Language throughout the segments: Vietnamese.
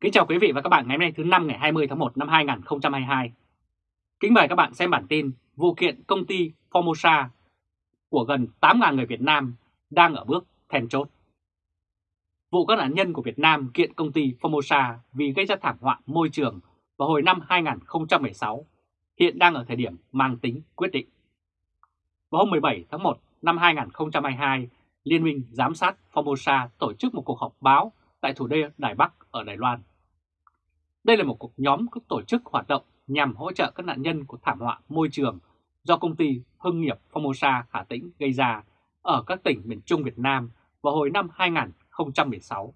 Kính chào quý vị và các bạn ngày hôm nay thứ năm ngày 20 tháng 1 năm 2022. Kính mời các bạn xem bản tin vụ kiện công ty Formosa của gần 8.000 người Việt Nam đang ở bước then chốt. Vụ các nạn nhân của Việt Nam kiện công ty Formosa vì gây ra thảm họa môi trường vào hồi năm 2016 hiện đang ở thời điểm mang tính quyết định. Vào hôm 17 tháng 1 năm 2022, Liên minh Giám sát Formosa tổ chức một cuộc họp báo tại thủ đô Đài Bắc ở Đài Loan. Đây là một cuộc nhóm các tổ chức hoạt động nhằm hỗ trợ các nạn nhân của thảm họa môi trường do công ty Hưng nghiệp Formosa Hà Tĩnh gây ra ở các tỉnh miền Trung Việt Nam vào hồi năm 2016.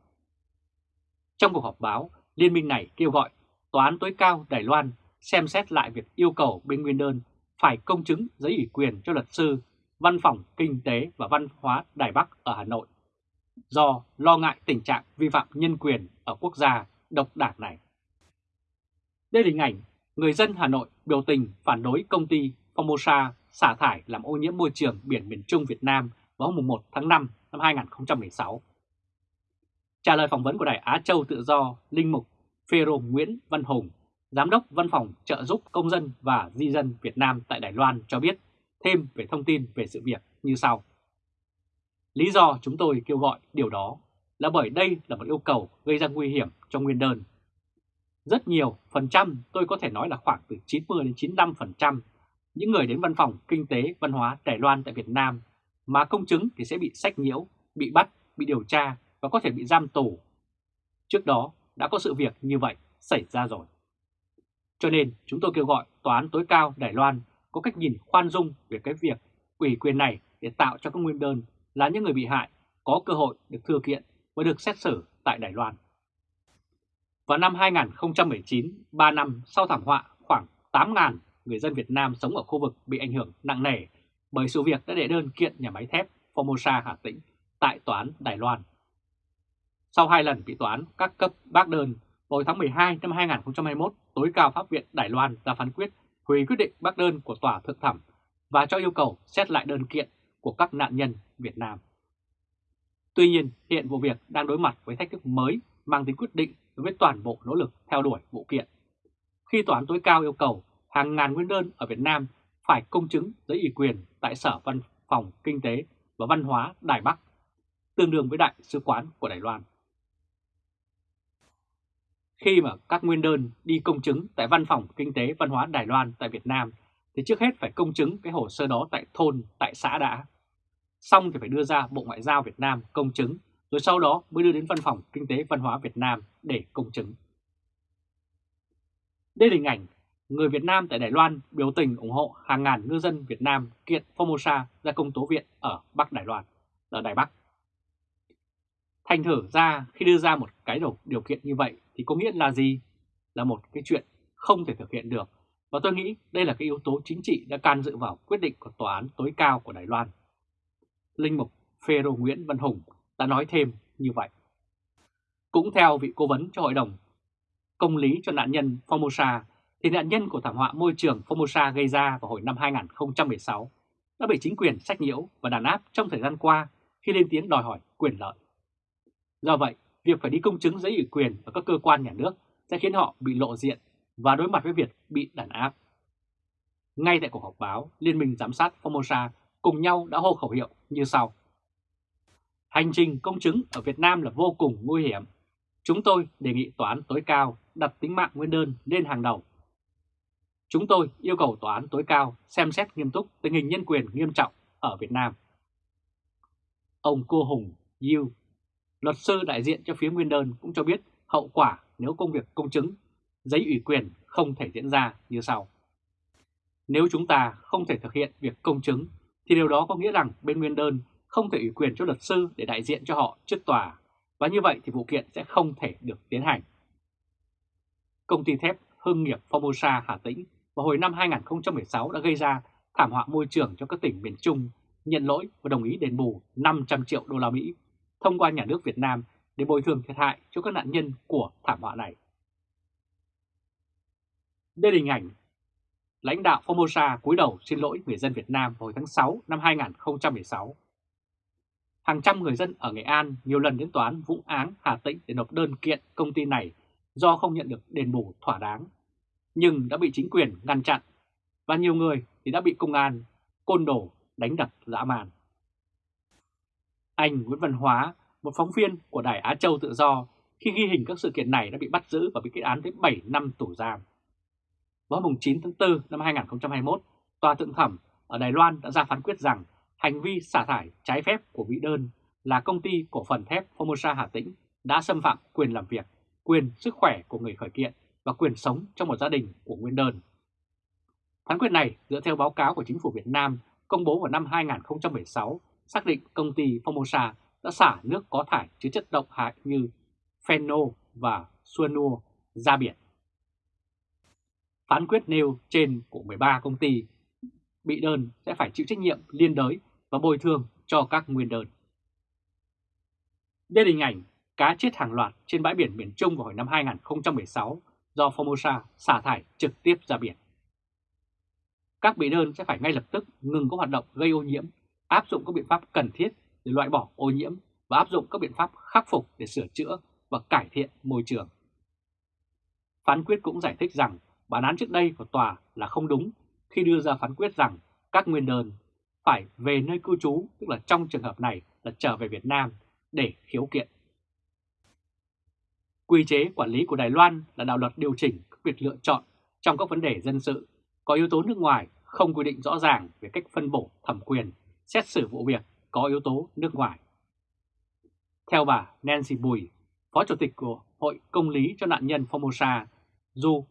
Trong cuộc họp báo, liên minh này kêu gọi Tòa án tối cao Đài Loan xem xét lại việc yêu cầu bên nguyên đơn phải công chứng giấy ủy quyền cho luật sư, văn phòng kinh tế và văn hóa Đài Bắc ở Hà Nội do lo ngại tình trạng vi phạm nhân quyền ở quốc gia độc đảng này. Đây là hình ảnh người dân Hà Nội biểu tình phản đối công ty Formosa xả thải làm ô nhiễm môi trường biển miền Trung Việt Nam vào hôm 1 tháng 5 năm 2016. Trả lời phỏng vấn của Đài Á Châu Tự Do, Linh Mục Phêrô Nguyễn Văn Hùng, Giám đốc Văn phòng trợ giúp công dân và di dân Việt Nam tại Đài Loan cho biết thêm về thông tin về sự việc như sau. Lý do chúng tôi kêu gọi điều đó là bởi đây là một yêu cầu gây ra nguy hiểm cho nguyên đơn. Rất nhiều phần trăm, tôi có thể nói là khoảng từ 90 đến 95 phần trăm những người đến văn phòng kinh tế văn hóa Đài Loan tại Việt Nam mà công chứng thì sẽ bị sách nhiễu, bị bắt, bị điều tra và có thể bị giam tù. Trước đó đã có sự việc như vậy xảy ra rồi. Cho nên chúng tôi kêu gọi Tòa án tối cao Đài Loan có cách nhìn khoan dung về cái việc ủy quyền này để tạo cho các nguyên đơn là những người bị hại có cơ hội được thừa kiện và được xét xử tại Đài Loan. Vào năm 2019, 3 năm sau thảm họa, khoảng 8.000 người dân Việt Nam sống ở khu vực bị ảnh hưởng nặng nề bởi sự việc đã đệ đơn kiện nhà máy thép Formosa Hà Tĩnh tại Tòa án Đài Loan. Sau hai lần bị tòa án các cấp bác đơn, vào tháng 12 năm 2021, tối cao pháp viện Đài Loan ra phán quyết hủy quyết định bác đơn của tòa thượng thẩm và cho yêu cầu xét lại đơn kiện của các nạn nhân Việt Nam. Tuy nhiên, hiện vụ việc đang đối mặt với thách thức mới mang tính quyết định đối với toàn bộ nỗ lực theo đuổi vụ kiện. Khi Tòa án tối cao yêu cầu hàng ngàn nguyên đơn ở Việt Nam phải công chứng giấy ủy quyền tại Sở Văn phòng Kinh tế và Văn hóa Đài Bắc, tương đương với Đại sứ quán của Đài Loan. Khi mà các nguyên đơn đi công chứng tại Văn phòng Kinh tế Văn hóa Đài Loan tại Việt Nam thì trước hết phải công chứng cái hồ sơ đó tại thôn, tại xã đã. Xong thì phải đưa ra Bộ Ngoại giao Việt Nam công chứng, rồi sau đó mới đưa đến Văn phòng Kinh tế Văn hóa Việt Nam để công chứng. Đây là hình ảnh người Việt Nam tại Đài Loan biểu tình ủng hộ hàng ngàn ngư dân Việt Nam kiện Formosa ra công tố viện ở Bắc Đài Loan, ở Đài Bắc. Thành thử ra khi đưa ra một cái điều kiện như vậy thì có nghĩa là gì? Là một cái chuyện không thể thực hiện được. Và tôi nghĩ đây là cái yếu tố chính trị đã can dự vào quyết định của Tòa án tối cao của Đài Loan. Linh mục Phêrô Nguyễn Văn Hùng đã nói thêm như vậy. Cũng theo vị cố vấn cho Hội đồng Công lý cho nạn nhân Formosa thì nạn nhân của thảm họa môi trường Formosa gây ra vào hồi năm 2016 đã bị chính quyền sách nhiễu và đàn áp trong thời gian qua khi lên tiếng đòi hỏi quyền lợi. Do vậy, việc phải đi công chứng giấy ủy quyền ở các cơ quan nhà nước sẽ khiến họ bị lộ diện và đối mặt với việc bị đàn áp. Ngay tại cuộc họp báo, Liên minh Giám sát Formosa cùng nhau đã hô khẩu hiệu như sau. Hành trình công chứng ở Việt Nam là vô cùng nguy hiểm. Chúng tôi đề nghị tòa án tối cao đặt tính mạng nguyên đơn lên hàng đầu. Chúng tôi yêu cầu tòa án tối cao xem xét nghiêm túc tình hình nhân quyền nghiêm trọng ở Việt Nam. Ông Cô Hùng Yiu, luật sư đại diện cho phía nguyên đơn cũng cho biết hậu quả nếu công việc công chứng, giấy ủy quyền không thể diễn ra như sau. Nếu chúng ta không thể thực hiện việc công chứng thì điều đó có nghĩa rằng bên nguyên đơn không thể ủy quyền cho luật sư để đại diện cho họ trước tòa và như vậy thì vụ kiện sẽ không thể được tiến hành. Công ty thép Hưng nghiệp Formosa Hà Tĩnh vào hồi năm 2016 đã gây ra thảm họa môi trường cho các tỉnh miền Trung, nhận lỗi và đồng ý đền bù 500 triệu đô la Mỹ thông qua nhà nước Việt Nam để bồi thường thiệt hại cho các nạn nhân của thảm họa này. Đây là hình ảnh lãnh đạo Formosa cúi đầu xin lỗi người dân Việt Nam hồi tháng 6 năm 2016. Hàng trăm người dân ở Nghệ An nhiều lần đến tòa án Vũng Áng Hà Tĩnh để nộp đơn kiện công ty này do không nhận được đền bù thỏa đáng, nhưng đã bị chính quyền ngăn chặn và nhiều người thì đã bị công an, côn đồ đánh đập dã man. Anh Nguyễn Văn Hóa, một phóng viên của Đài Á Châu Tự Do, khi ghi hình các sự kiện này đã bị bắt giữ và bị kết án tới 7 năm tù giam. Vào mùng 9 tháng 4 năm 2021, Tòa Thượng Thẩm ở Đài Loan đã ra phán quyết rằng hành vi xả thải trái phép của vị đơn là công ty cổ phần thép Formosa Hà Tĩnh đã xâm phạm quyền làm việc, quyền sức khỏe của người khởi kiện và quyền sống trong một gia đình của nguyên đơn. Phán quyết này dựa theo báo cáo của chính phủ Việt Nam công bố vào năm 2016 xác định công ty Formosa đã xả nước có thải chứa chất độc hại như phenol và cyanua ra biển. Phán quyết nêu trên của 13 công ty bị đơn sẽ phải chịu trách nhiệm liên đới và bồi thường cho các nguyên đơn. Đây là hình ảnh cá chết hàng loạt trên bãi biển miền Trung vào hồi năm 2016 do Formosa xả thải trực tiếp ra biển. Các bị đơn sẽ phải ngay lập tức ngừng các hoạt động gây ô nhiễm, áp dụng các biện pháp cần thiết để loại bỏ ô nhiễm và áp dụng các biện pháp khắc phục để sửa chữa và cải thiện môi trường. Phán quyết cũng giải thích rằng bản án trước đây của tòa là không đúng khi đưa ra phán quyết rằng các nguyên đơn phải về nơi cư trú, tức là trong trường hợp này là trở về Việt Nam để khiếu kiện. Quy chế quản lý của Đài Loan là đạo luật điều chỉnh các việc lựa chọn trong các vấn đề dân sự, có yếu tố nước ngoài không quy định rõ ràng về cách phân bổ thẩm quyền, xét xử vụ việc có yếu tố nước ngoài. Theo bà Nancy Bùi, Phó Chủ tịch của Hội Công lý cho nạn nhân Formosa, dù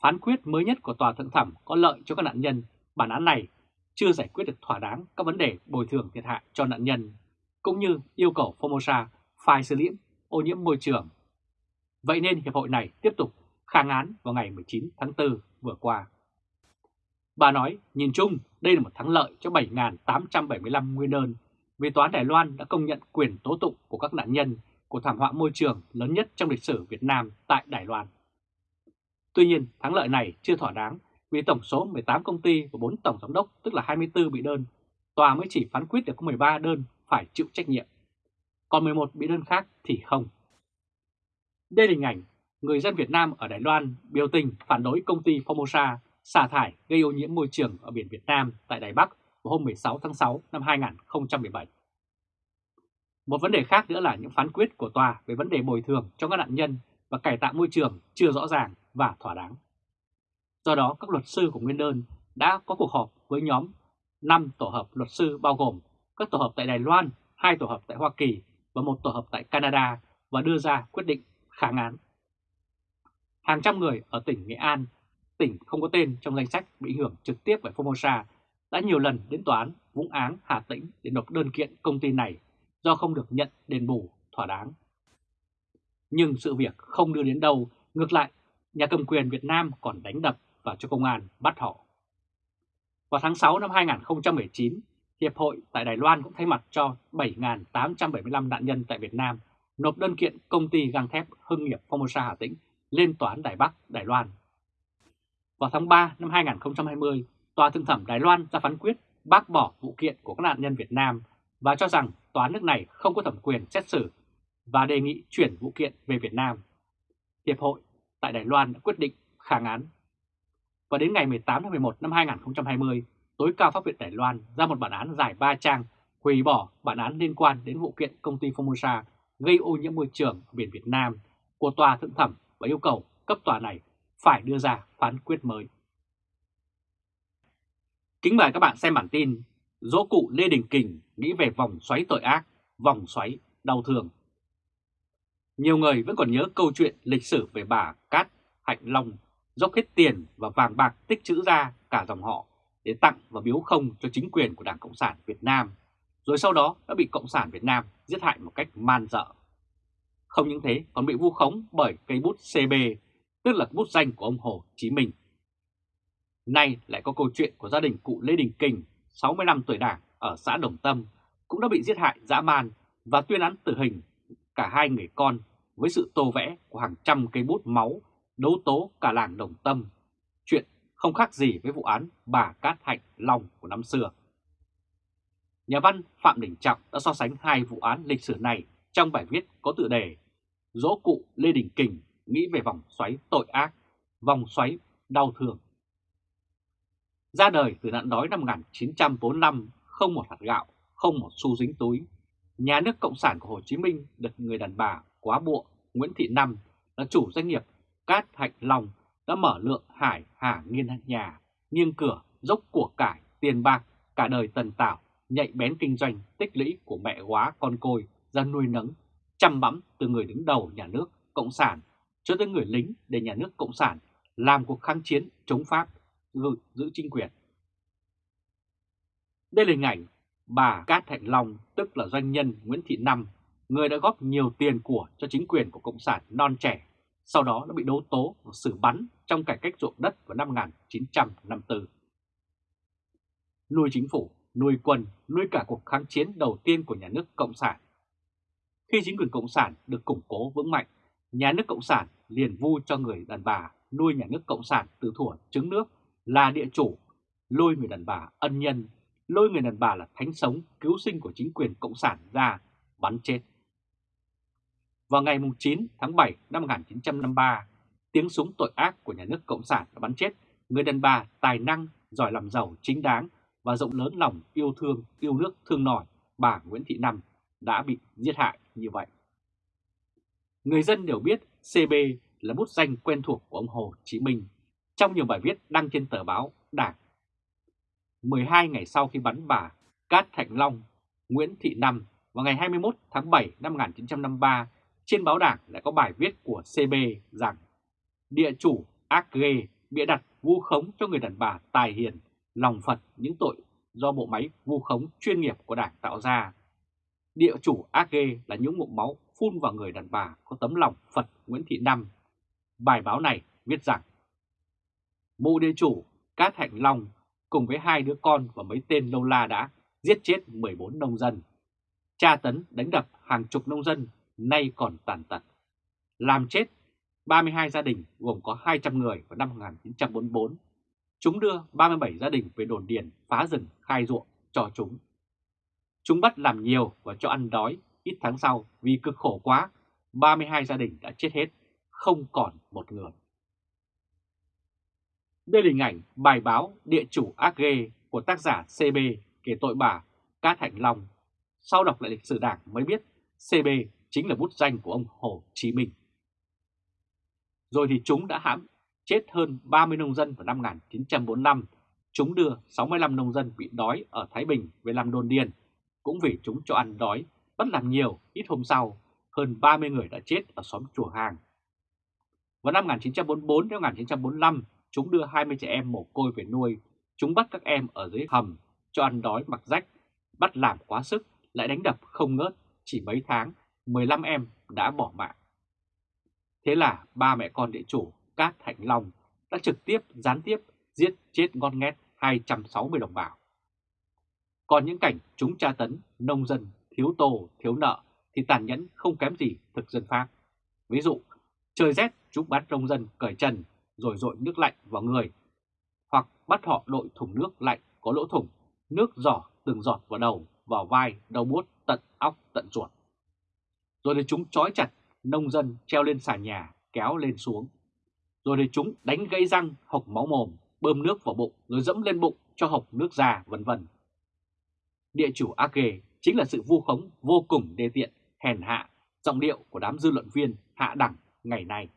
phán quyết mới nhất của Tòa Thượng Thẩm có lợi cho các nạn nhân, bản án này chưa giải quyết được thỏa đáng các vấn đề bồi thường thiệt hại cho nạn nhân, cũng như yêu cầu Formosa phải xử lý ô nhiễm môi trường. Vậy nên Hiệp hội này tiếp tục kháng án vào ngày 19 tháng 4 vừa qua. Bà nói, nhìn chung, đây là một thắng lợi cho 7.875 nguyên đơn vì Tòa án Đài Loan đã công nhận quyền tố tụng của các nạn nhân của thảm họa môi trường lớn nhất trong lịch sử Việt Nam tại Đài Loan. Tuy nhiên, thắng lợi này chưa thỏa đáng vì tổng số 18 công ty và 4 tổng giám đốc tức là 24 bị đơn, tòa mới chỉ phán quyết được có 13 đơn phải chịu trách nhiệm. Còn 11 bị đơn khác thì không. Đây là hình ảnh người dân Việt Nam ở Đài Loan biểu tình phản đối công ty Formosa xả thải gây ô nhiễm môi trường ở biển Việt Nam tại Đài Bắc vào hôm 16 tháng 6 năm 2017. Một vấn đề khác nữa là những phán quyết của tòa về vấn đề bồi thường cho các nạn nhân và cải tạo môi trường chưa rõ ràng và thỏa đáng. Do đó, các luật sư của Nguyên đơn đã có cuộc họp với nhóm 5 tổ hợp luật sư bao gồm các tổ hợp tại Đài Loan, hai tổ hợp tại Hoa Kỳ và một tổ hợp tại Canada và đưa ra quyết định kháng án. Hàng trăm người ở tỉnh Nghệ An, tỉnh không có tên trong danh sách bị ảnh hưởng trực tiếp bởi Formosa đã nhiều lần đến tòa án Vũng Áng, Hà Tĩnh để nộp đơn kiện công ty này do không được nhận đền bù thỏa đáng. Nhưng sự việc không đưa đến đâu, ngược lại, nhà cầm quyền Việt Nam còn đánh đập và cho công an bắt họ. Vào tháng 6 năm 2019, Hiệp hội tại Đài Loan cũng thay mặt cho 7.875 nạn nhân tại Việt Nam nộp đơn kiện công ty gang thép Hưng nghiệp Formosa Hà Tĩnh lên Tòa án Đài Bắc, Đài Loan. Vào tháng 3 năm 2020, Tòa Thượng thẩm Đài Loan ra phán quyết bác bỏ vụ kiện của các nạn nhân Việt Nam và cho rằng tòa nước này không có thẩm quyền xét xử và đề nghị chuyển vụ kiện về Việt Nam. Hiệp hội tại Đài Loan đã quyết định kháng án. Và đến ngày 18 tháng 11 năm 2020, tối cao pháp viện Đài Loan ra một bản án dài 3 trang hủy bỏ bản án liên quan đến vụ kiện công ty Formosa gây ô nhiễm môi trường ở biển Việt Nam của tòa thượng thẩm và yêu cầu cấp tòa này phải đưa ra phán quyết mới. Kính mời các bạn xem bản tin Dỗ cụ Lê Đình Kình nghĩ về vòng xoáy tội ác, vòng xoáy đau thương. Nhiều người vẫn còn nhớ câu chuyện lịch sử về bà Cát Hạnh Long dốc hết tiền và vàng bạc tích trữ ra cả dòng họ để tặng và biếu không cho chính quyền của Đảng Cộng sản Việt Nam, rồi sau đó đã bị Cộng sản Việt Nam giết hại một cách man dợ. Không những thế còn bị vu khống bởi cây bút CB, tức là bút danh của ông Hồ Chí Minh. Nay lại có câu chuyện của gia đình cụ Lê Đình Kình, 65 tuổi đảng ở xã Đồng Tâm, cũng đã bị giết hại dã man và tuyên án tử hình cả hai người con với sự tô vẽ của hàng trăm cây bút máu đấu tố cả làng Đồng Tâm. Chuyện không khác gì với vụ án bà Cát Hạnh Long của năm xưa. Nhà văn Phạm Đình Trọng đã so sánh hai vụ án lịch sử này trong bài viết có tựa đề Dỗ cụ Lê Đình Kình nghĩ về vòng xoáy tội ác, vòng xoáy đau thương. Ra đời từ nạn đói năm 1945, không một hạt gạo, không một xu dính túi, nhà nước Cộng sản của Hồ Chí Minh được người đàn bà quá bộ Nguyễn Thị Năm là chủ doanh nghiệp Cát Hạnh Long đã mở lượng hải hà nghiên nhà, nghiêng cửa, dốc của cải, tiền bạc, cả đời tần tảo, nhạy bén kinh doanh, tích lũy của mẹ quá con côi ra nuôi nấng, chăm bẵm từ người đứng đầu nhà nước Cộng sản cho tới người lính để nhà nước Cộng sản làm cuộc kháng chiến chống Pháp, giữ, giữ chính quyền. Đây là hình ảnh bà Cát Thạnh Long, tức là doanh nhân Nguyễn Thị Năm, người đã góp nhiều tiền của cho chính quyền của Cộng sản non trẻ, sau đó đã bị đấu tố và xử bắn trong cải cách ruộng đất vào năm 1954. Nuôi chính phủ, nuôi quân, nuôi cả cuộc kháng chiến đầu tiên của nhà nước Cộng sản. Khi chính quyền Cộng sản được củng cố vững mạnh, nhà nước Cộng sản liền vu cho người đàn bà nuôi nhà nước Cộng sản từ thuở trứng nước là địa chủ, lôi người đàn bà ân nhân, lôi người đàn bà là thánh sống cứu sinh của chính quyền Cộng sản ra bắn chết. Vào ngày 9 tháng 7 năm 1953, tiếng súng tội ác của nhà nước Cộng sản đã bắn chết người đàn bà tài năng, giỏi làm giàu chính đáng và rộng lớn lòng yêu thương, yêu nước thương nòi bà Nguyễn Thị Năm đã bị giết hại như vậy. Người dân đều biết CB là bút danh quen thuộc của ông Hồ Chí Minh trong nhiều bài viết đăng trên tờ báo Đảng. 12 ngày sau khi bắn bà Cát Thạnh Long, Nguyễn Thị Năm vào ngày 21 tháng 7 năm 1953, trên báo Đảng lại có bài viết của CB rằng địa chủ ác ghê bịa đặt vu khống cho người đàn bà tài hiền, lòng Phật những tội do bộ máy vu khống chuyên nghiệp của Đảng tạo ra. Địa chủ ác ghê là những mụn máu phun vào người đàn bà có tấm lòng Phật Nguyễn Thị Năm Bài báo này viết rằng Mụ địa chủ Cát Hạnh Long cùng với hai đứa con và mấy tên lâu la đã giết chết 14 nông dân, tra tấn đánh đập hàng chục nông dân nay còn tàn tật, làm chết 32 gia đình gồm có 200 người vào năm 1944. Chúng đưa 37 gia đình về đồn điền phá rừng khai ruộng cho chúng. Chúng bắt làm nhiều và cho ăn đói, ít tháng sau vì cực khổ quá, 32 gia đình đã chết hết không còn một người. Đây là hình ảnh bài báo Địa chủ ác ghê của tác giả CB kể tội bà Cát Hạnh Long. Sau đọc lại lịch sử đảng mới biết CB chính là bút danh của ông Hồ Chí Minh. Rồi thì chúng đã hãm chết hơn 30 nông dân vào năm 1945. Chúng đưa 65 nông dân bị đói ở Thái Bình về làm đồn điền. Cũng vì chúng cho ăn đói, bất làm nhiều, ít hôm sau, hơn 30 người đã chết ở xóm Chùa Hàng vào năm 1944 đến 1945, chúng đưa 20 trẻ em mồ côi về nuôi. Chúng bắt các em ở dưới hầm, cho ăn đói mặc rách, bắt làm quá sức, lại đánh đập không ngớt. Chỉ mấy tháng, 15 em đã bỏ mạng. Thế là ba mẹ con địa chủ Cát Thạnh Long đã trực tiếp, gián tiếp giết chết ngon nghét 260 đồng bào. Còn những cảnh chúng tra tấn, nông dân, thiếu tô, thiếu nợ thì tàn nhẫn không kém gì thực dân Pháp. Ví dụ, trời rét chúng bắt nông dân cởi trần rồi dội nước lạnh vào người, hoặc bắt họ đội thùng nước lạnh có lỗ thủng, nước giỏ từng giọt vào đầu, vào vai, đầu buốt, tận óc, tận ruột. Rồi để chúng trói chặt nông dân treo lên xà nhà, kéo lên xuống. Rồi để chúng đánh gãy răng, hộc máu mồm, bơm nước vào bụng, rồi dẫm lên bụng cho hộc nước ra, vân vân. Địa chủ ác ghê chính là sự vu khống vô cùng đê tiện, hèn hạ, giọng điệu của đám dư luận viên hạ đẳng ngày nay.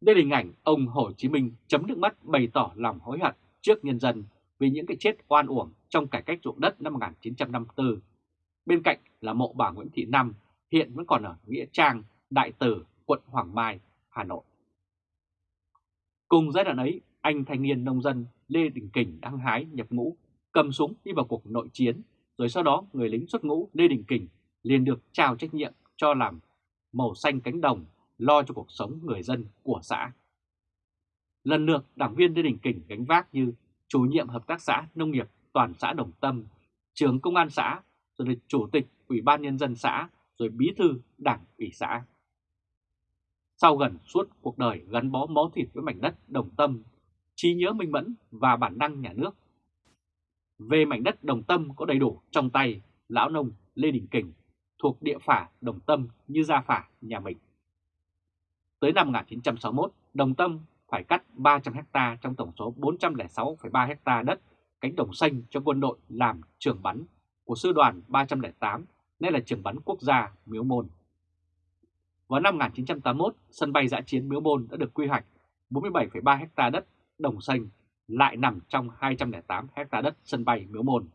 Đây là hình ảnh ông Hồ Chí Minh chấm nước mắt bày tỏ lòng hối hận trước nhân dân vì những cái chết oan uổng trong cải cách ruộng đất năm 1954. Bên cạnh là mộ bà Nguyễn Thị Năm hiện vẫn còn ở Nghĩa Trang, Đại Từ, quận Hoàng Mai, Hà Nội. Cùng giai đoạn ấy, anh thanh niên nông dân Lê Đình Kình đang hái nhập ngũ, cầm súng đi vào cuộc nội chiến, rồi sau đó người lính xuất ngũ Lê Đình Kình liền được trao trách nhiệm cho làm màu xanh cánh đồng lo cho cuộc sống người dân của xã. Lần lượt đảng viên Lê Đình Kình gánh vác như chủ nhiệm hợp tác xã nông nghiệp toàn xã Đồng Tâm, trưởng công an xã, rồi là chủ tịch ủy ban nhân dân xã, rồi bí thư đảng ủy xã. Sau gần suốt cuộc đời gắn bó máu thịt với mảnh đất Đồng Tâm, trí nhớ minh mẫn và bản năng nhà nước. Về mảnh đất Đồng Tâm có đầy đủ trong tay lão nông Lê Đình Kình thuộc địa phả Đồng Tâm như gia phả nhà mình. Tới năm 1961, Đồng Tâm phải cắt 300 ha trong tổng số 406,3 ha đất cánh đồng xanh cho quân đội làm trường bắn của sư đoàn 308, nay là trường bắn quốc gia Miếu Môn. Vào năm 1981, sân bay giã chiến Miếu Môn đã được quy hoạch 47,3 ha đất đồng xanh lại nằm trong 208 ha đất sân bay Miếu Môn.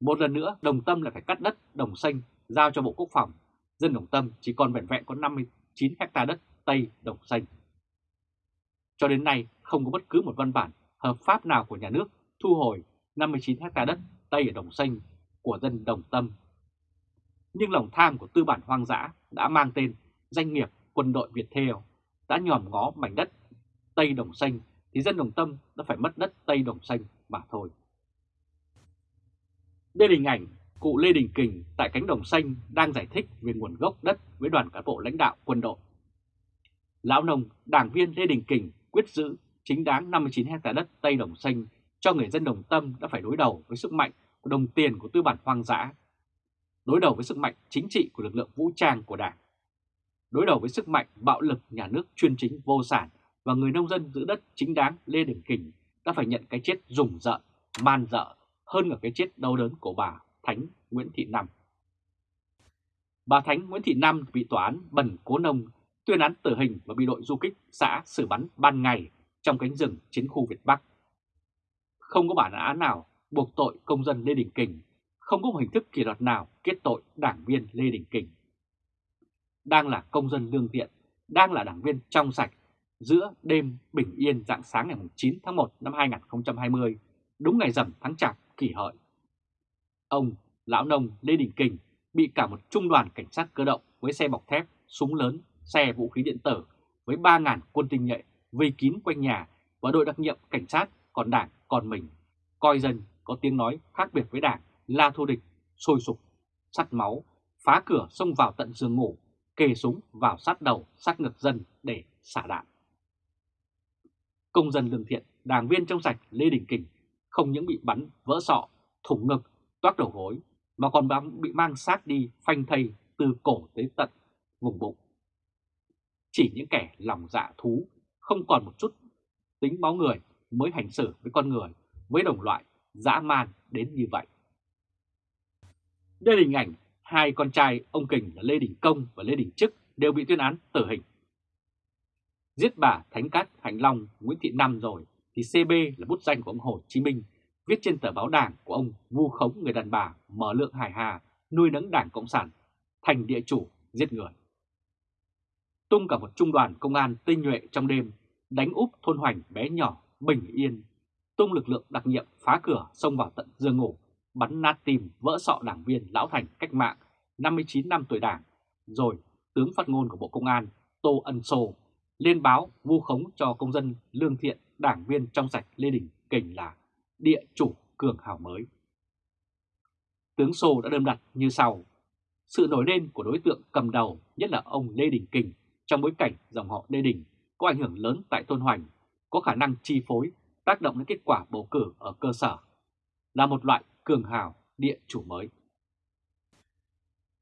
Một lần nữa, Đồng Tâm lại phải cắt đất đồng xanh giao cho Bộ Quốc phòng. Dân Đồng Tâm chỉ còn vẹn vẹn có 50. 9 ha đất Tây Đồng Xanh. Cho đến nay, không có bất cứ một văn bản hợp pháp nào của nhà nước thu hồi 59 ha đất Tây ở Đồng Xanh của dân Đồng Tâm. Nhưng lòng tham của tư bản hoang dã đã mang tên danh nghiệp quân đội Việt Theo đã nhòm ngó mảnh đất Tây Đồng Xanh thì dân Đồng Tâm đã phải mất đất Tây Đồng Xanh mà thôi. Đây là hình ảnh cụ Lê Đình Kình tại cánh đồng xanh đang giải thích về nguồn gốc đất với đoàn cán bộ lãnh đạo quân đội. Lão nông, đảng viên Lê Đình Kình quyết giữ chính đáng 59 hectare đất Tây Đồng Xanh cho người dân Đồng Tâm đã phải đối đầu với sức mạnh của đồng tiền của tư bản hoang dã, đối đầu với sức mạnh chính trị của lực lượng vũ trang của đảng, đối đầu với sức mạnh bạo lực nhà nước chuyên chính vô sản và người nông dân giữ đất chính đáng Lê Đình Kình đã phải nhận cái chết rùng rợn, man dợ hơn cả cái chết đau đớn của bà Thánh Nguyễn Thị Năm. Bà Thánh Nguyễn Thị Năm bị tòa án Bần Cố Nông tuyên án tử hình và bị đội du kích xã xử bắn ban ngày trong cánh rừng chiến khu Việt Bắc. Không có bản án nào buộc tội công dân Lê Đình Kình, không có một hình thức kỷ luật nào kết tội đảng viên Lê Đình Kình. Đang là công dân lương thiện, đang là đảng viên trong sạch, giữa đêm bình yên dạng sáng ngày 9 tháng 1 năm 2020, đúng ngày rằm tháng Chạp kỷ hợi. Ông, lão nông Lê Đình Kình bị cả một trung đoàn cảnh sát cơ động với xe bọc thép, súng lớn, xe vũ khí điện tử với 3.000 quân tinh nhuệ vây kín quanh nhà và đội đặc nhiệm cảnh sát còn đảng còn mình, coi dân có tiếng nói khác biệt với đảng là thù địch, sôi sục, sắt máu, phá cửa xông vào tận giường ngủ, kề súng vào sát đầu, sát ngực dân để xả đạn. Công dân lương thiện, đảng viên trong sạch Lê Đình Kình không những bị bắn vỡ sọ, thủng ngực, toát đầu gối, mà còn bị mang xác đi phanh thây từ cổ tới tận vùng bụng. Chỉ những kẻ lòng dạ thú, không còn một chút tính máu người mới hành xử với con người, với đồng loại, dã man đến như vậy. Đây là hình ảnh hai con trai ông Kình là Lê Đình Công và Lê Đình Trức đều bị tuyên án tử hình. Giết bà Thánh Cát Hành Long Nguyễn Thị Năm rồi thì CB là bút danh của ông Hồ Chí Minh, viết trên tờ báo đảng của ông vu khống người đàn bà mở lượng hải hà nuôi nấng đảng Cộng sản, thành địa chủ giết người. Tung cả một trung đoàn công an tinh nhuệ trong đêm, đánh úp thôn hoành bé nhỏ, bình yên, tung lực lượng đặc nhiệm phá cửa xông vào tận giường ngủ, bắn nát tim vỡ sọ đảng viên lão thành cách mạng 59 năm tuổi đảng, rồi tướng phát ngôn của Bộ Công an Tô Ân Sô lên báo vu khống cho công dân lương thiện đảng viên trong sạch Lê Đình Kình là địa chủ cường hào mới. Tướng Sô đã đâm đặt như sau. Sự nổi lên của đối tượng cầm đầu nhất là ông Lê Đình Kình trong bối cảnh dòng họ Lê Đình có ảnh hưởng lớn tại Tôn Hoành, có khả năng chi phối, tác động đến kết quả bầu cử ở cơ sở, là một loại cường hào địa chủ mới.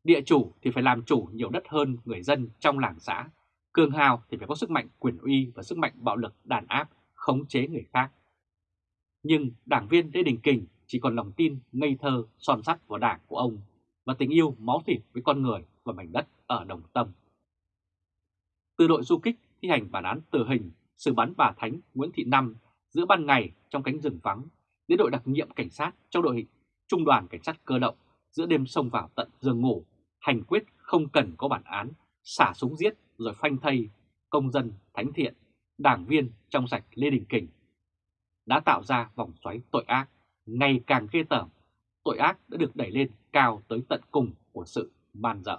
Địa chủ thì phải làm chủ nhiều đất hơn người dân trong làng xã, cường hào thì phải có sức mạnh quyền uy và sức mạnh bạo lực đàn áp khống chế người khác. Nhưng đảng viên Lê Đình Kình chỉ còn lòng tin ngây thơ, son sắt vào đảng của ông và tình yêu máu thịt với con người và mảnh đất ở Đồng Tâm. Từ đội du kích thi hành bản án tử hình, xử bắn bà Thánh Nguyễn Thị Năm giữa ban ngày trong cánh rừng vắng, đến đội đặc nhiệm cảnh sát trong đội trung đoàn cảnh sát cơ động giữa đêm xông vào tận giường ngủ, hành quyết không cần có bản án, xả súng giết rồi phanh thây công dân thánh thiện, đảng viên trong sạch Lê Đình Kình đã tạo ra vòng xoáy tội ác ngày càng ghê tởm. Tội ác đã được đẩy lên cao tới tận cùng của sự man dợ.